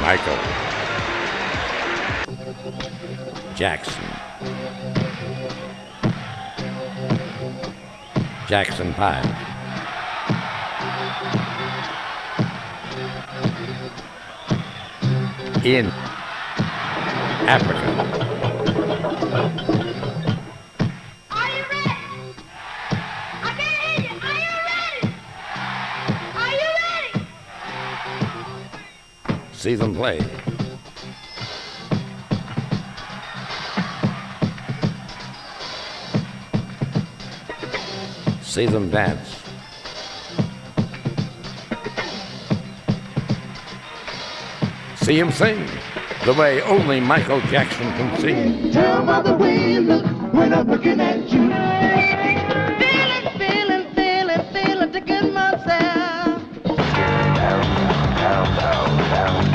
Michael. Jackson. Jackson 5. In Africa. See them play. See them dance. See him sing the way only Michael Jackson can sing. Tell by the way you look when I'm looking at you. Feeling, feeling, feeling, feeling to get myself. What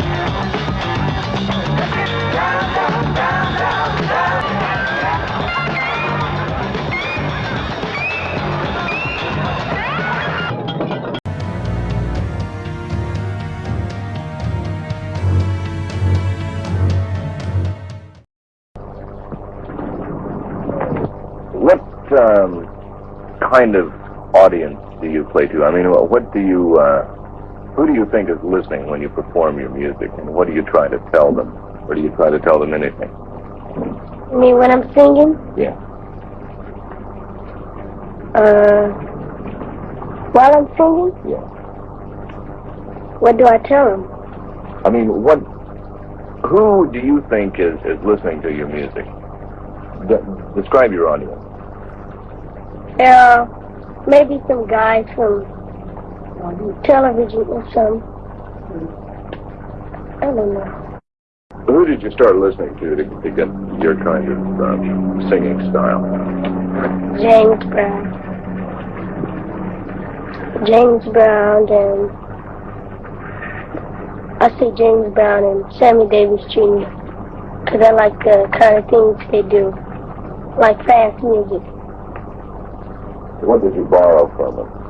um, kind of audience do you play to? I mean, what do you, uh, who do you think is listening when you perform your music, and what do you try to tell them, or do you try to tell them anything? I mean, when I'm singing, Yeah. uh, while I'm singing, Yeah. what do I tell them? I mean, what, who do you think is is listening to your music? De- describe your audience. Uh, maybe some guys from television or some. I don't know. Who did you start listening to to, to get your kind of um, singing style? James Brown. James Brown and I say James Brown and Sammy Davis Jr. Because I like the kind of things they do, like fast music. What did you borrow from him?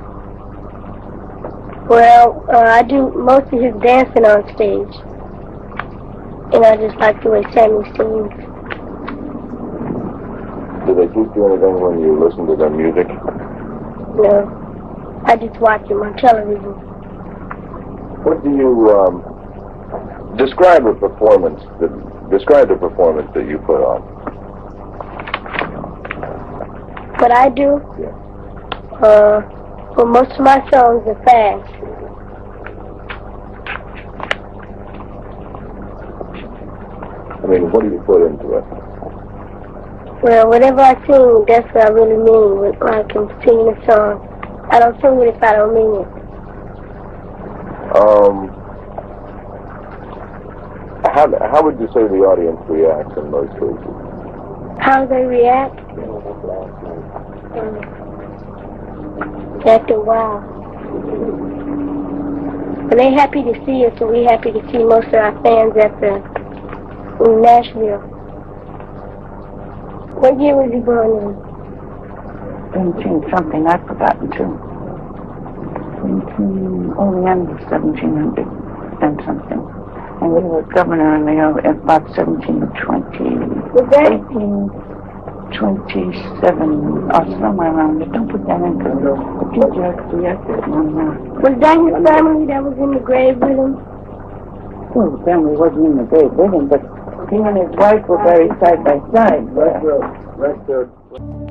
Well, uh, I do most of his dancing on stage. And I just like the way Sammy sings. Do they teach you anything when you listen to their music? Know, I just watch him on television. What do you um, describe a performance? The, describe the performance that you put on. What I do, Yeah. Uh, well, most of my songs are fast. I mean, what do you put into it? Well, whatever I sing, that's what I really mean when I can sing a song. I don't sing it if I don't mean it. Um, how how would you say the audience reacts in most cases? How they react? Um, After a while. When they happy to see us, and we happy to see most of our fans at the in Nashville. What year was you born in? 17 something, I've forgotten too. 17, oh, the end of 1700 and something. And we were governor in the, uh, about 1720, Was that 1827, or somewhere around there. Don't put that in, because the future has reacted on that. was that his family that was in the grave with him? Well, the family wasn't in the grave with him, but he and his wife were buried side by side. Right there.